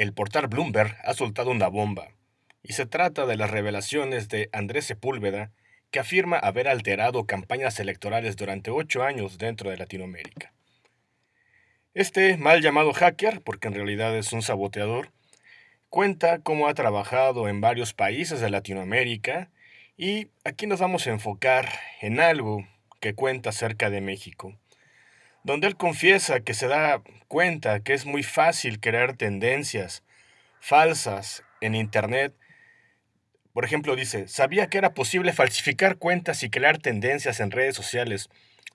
el portal Bloomberg ha soltado una bomba, y se trata de las revelaciones de Andrés Sepúlveda, que afirma haber alterado campañas electorales durante ocho años dentro de Latinoamérica. Este mal llamado hacker, porque en realidad es un saboteador, cuenta cómo ha trabajado en varios países de Latinoamérica y aquí nos vamos a enfocar en algo que cuenta acerca de México donde él confiesa que se da cuenta que es muy fácil crear tendencias falsas en Internet. Por ejemplo, dice, sabía que era posible falsificar cuentas y crear tendencias en redes sociales,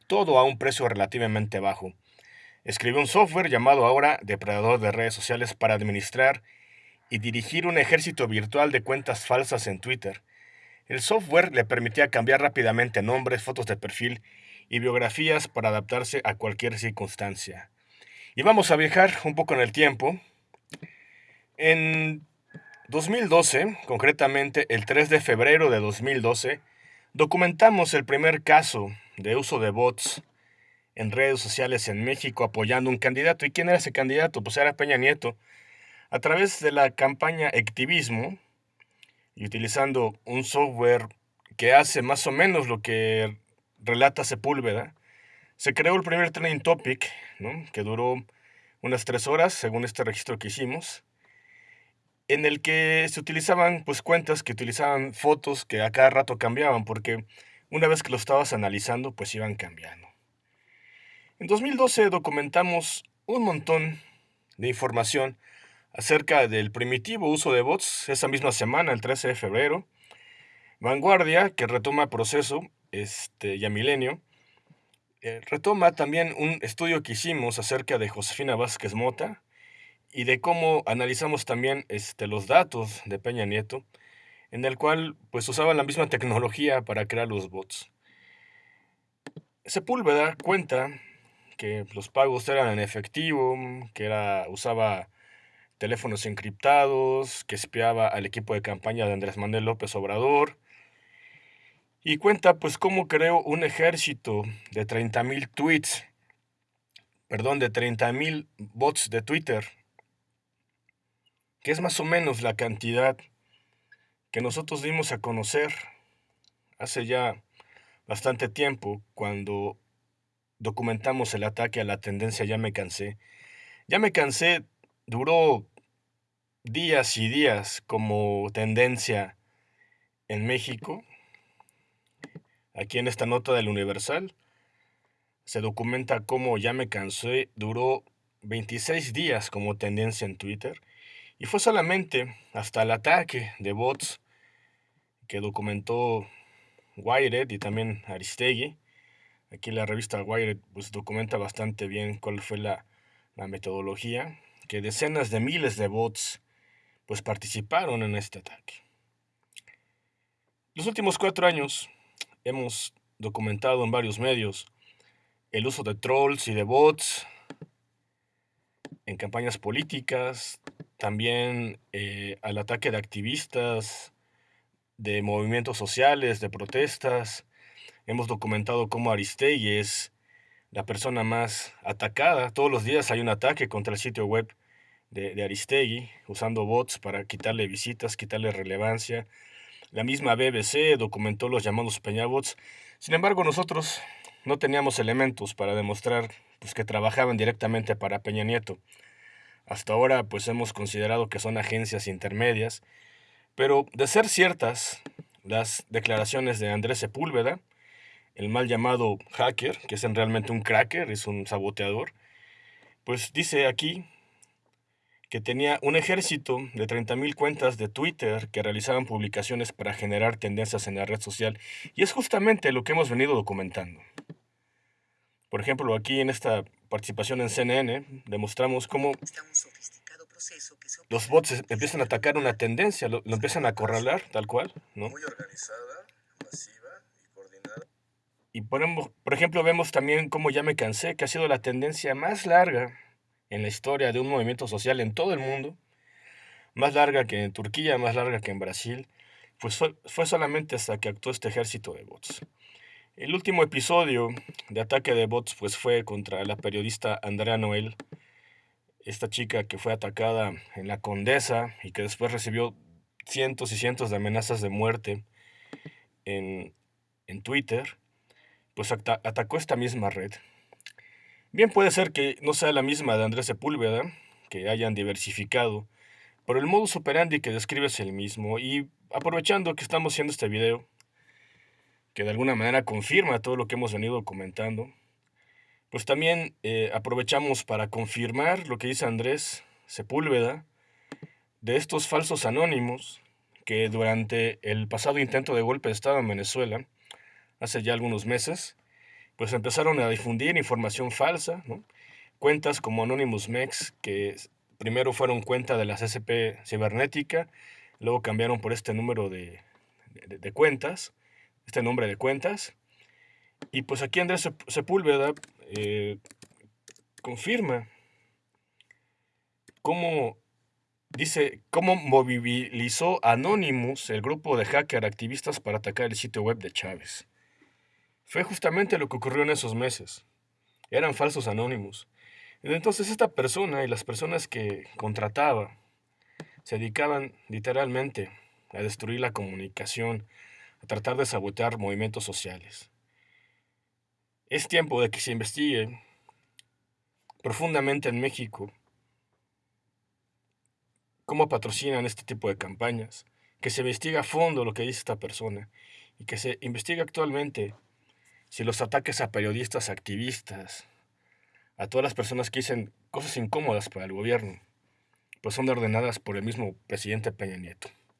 todo a un precio relativamente bajo. Escribió un software llamado ahora Depredador de Redes Sociales para administrar y dirigir un ejército virtual de cuentas falsas en Twitter. El software le permitía cambiar rápidamente nombres, fotos de perfil y biografías para adaptarse a cualquier circunstancia. Y vamos a viajar un poco en el tiempo. En 2012, concretamente el 3 de febrero de 2012, documentamos el primer caso de uso de bots en redes sociales en México apoyando un candidato. ¿Y quién era ese candidato? Pues era Peña Nieto. A través de la campaña Activismo y utilizando un software que hace más o menos lo que relata Sepúlveda, se creó el primer trending topic, que duró unas tres horas, según este registro que hicimos, en el que se utilizaban pues cuentas que utilizaban fotos que a cada rato cambiaban, porque una vez que lo estabas analizando, pues iban cambiando. En 2012 documentamos un montón de información acerca del primitivo uso de bots esa misma semana, el 13 de febrero. Vanguardia, que retoma proceso, este, ya Milenio, eh, retoma también un estudio que hicimos acerca de Josefina Vázquez Mota y de cómo analizamos también este, los datos de Peña Nieto, en el cual pues usaban la misma tecnología para crear los bots. Sepúlveda cuenta que los pagos eran en efectivo, que era, usaba teléfonos encriptados, que espiaba al equipo de campaña de Andrés Manuel López Obrador, y cuenta pues cómo creó un ejército de 30.000 tweets, perdón, de 30.000 bots de Twitter, que es más o menos la cantidad que nosotros dimos a conocer hace ya bastante tiempo cuando documentamos el ataque a la tendencia Ya me cansé. Ya me cansé duró días y días como tendencia en México Aquí en esta nota del Universal se documenta cómo Ya me cansé duró 26 días como tendencia en Twitter y fue solamente hasta el ataque de bots que documentó Wired y también Aristegui. Aquí la revista Wired pues, documenta bastante bien cuál fue la, la metodología, que decenas de miles de bots pues participaron en este ataque. Los últimos cuatro años hemos documentado en varios medios el uso de trolls y de bots en campañas políticas, también eh, al ataque de activistas, de movimientos sociales, de protestas. Hemos documentado cómo Aristegui es la persona más atacada. Todos los días hay un ataque contra el sitio web de, de Aristegui, usando bots para quitarle visitas, quitarle relevancia, la misma BBC documentó los llamados peñabots. Sin embargo, nosotros no teníamos elementos para demostrar pues, que trabajaban directamente para Peña Nieto. Hasta ahora pues hemos considerado que son agencias intermedias, pero de ser ciertas las declaraciones de Andrés Sepúlveda, el mal llamado hacker, que es realmente un cracker, es un saboteador, pues dice aquí que tenía un ejército de 30.000 cuentas de Twitter que realizaban publicaciones para generar tendencias en la red social. Y es justamente lo que hemos venido documentando. Por ejemplo, aquí en esta participación en CNN demostramos cómo los bots empiezan a atacar una tendencia, lo, empiezan a acorralar, tal cual, ¿no? Muy organizada, masiva y coordinada. Y por, por ejemplo, vemos también cómo ya me cansé, que ha sido la tendencia más larga en la historia de un movimiento social en todo el mundo, más larga que en Turquía, más larga que en Brasil, pues fue, solamente hasta que actuó este ejército de bots. El último episodio de ataque de bots pues fue contra la periodista Andrea Noel, esta chica que fue atacada en la Condesa y que después recibió cientos y cientos de amenazas de muerte en, en Twitter, pues atacó esta misma red. Bien puede ser que no sea la misma de Andrés Sepúlveda, que hayan diversificado, pero el modus operandi que describe es el mismo. Y aprovechando que estamos haciendo este video, que de alguna manera confirma todo lo que hemos venido comentando, pues también eh, aprovechamos para confirmar lo que dice Andrés Sepúlveda de estos falsos anónimos que durante el pasado intento de golpe de Estado en Venezuela, hace ya algunos meses, pues empezaron a difundir información falsa, cuentas como Anonymous Mex, que primero fueron cuenta de la CCP cibernética, luego cambiaron por este número de, cuentas, este nombre de cuentas, y pues aquí Andrés Sepúlveda eh, confirma cómo dice cómo movilizó Anonymous, el grupo de hacker activistas para atacar el sitio web de Chávez. Fue justamente lo que ocurrió en esos meses. Eran falsos anónimos. Entonces esta persona y las personas que contrataba se dedicaban literalmente a destruir la comunicación, a tratar de sabotear movimientos sociales. Es tiempo de que se investigue profundamente en México cómo patrocinan este tipo de campañas, que se investigue a fondo lo que dice esta persona y que se investigue actualmente si los ataques a periodistas, activistas, a todas las personas que dicen cosas incómodas para el gobierno, pues son ordenadas por el mismo presidente Peña Nieto.